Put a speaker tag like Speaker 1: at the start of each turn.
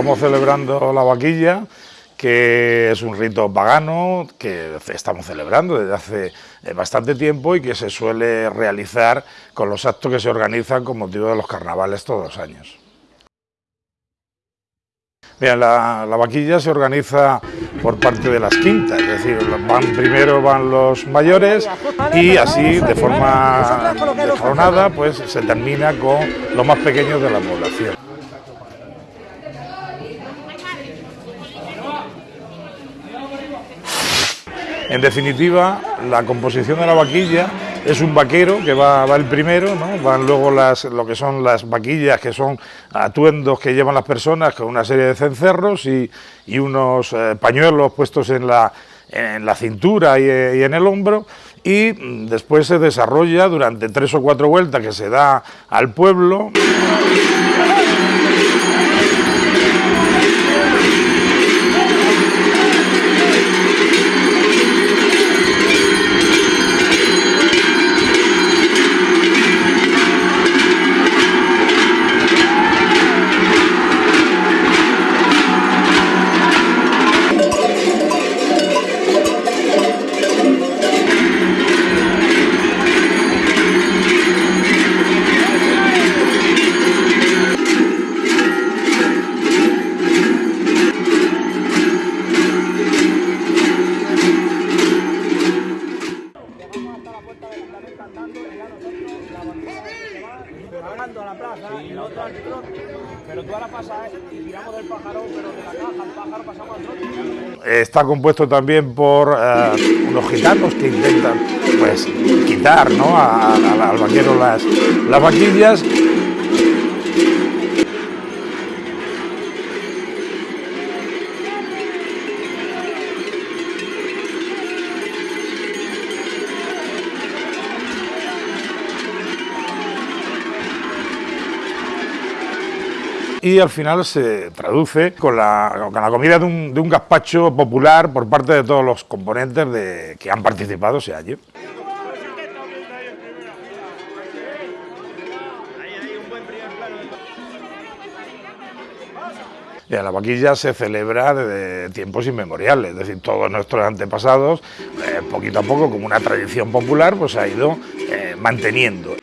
Speaker 1: estamos celebrando la vaquilla, que es un rito pagano que estamos celebrando desde hace eh, bastante tiempo y que se suele realizar con los actos que se organizan con motivo de los carnavales todos los años. La, vaquilla se organiza por parte de las quintas, es decir, van, primero van los mayores y así de forma escalonada pues se termina con los más pequeños de la población. En definitiva, la composición de la vaquilla es un vaquero que va, el primero, ¿no? van luego las, lo que son las vaquillas, que son atuendos que llevan las personas con una serie de cencerros y, unos eh, pañuelos puestos en la, en la cintura y, y en el hombro y mm, después se desarrolla durante tres o cuatro vueltas que se da al pueblo.
Speaker 2: A la plaza y la otra al trote, pero tú ahora pasas y tiramos del pájaro, pero de la caja al pájaro pasamos al trote.
Speaker 1: Está compuesto también por uh, unos gitanos que intentan pues quitar ¿no? a, a, al vaquero las, las vaquillas y al final se traduce con la, con la comida de un, de un, gazpacho popular por parte de todos los componentes de, que han participado ese año. la vaquilla se celebra desde tiempos inmemoriales, es decir, todos nuestros antepasados, eh, poquito a poco, como una tradición popular, pues ha ido eh, manteniendo.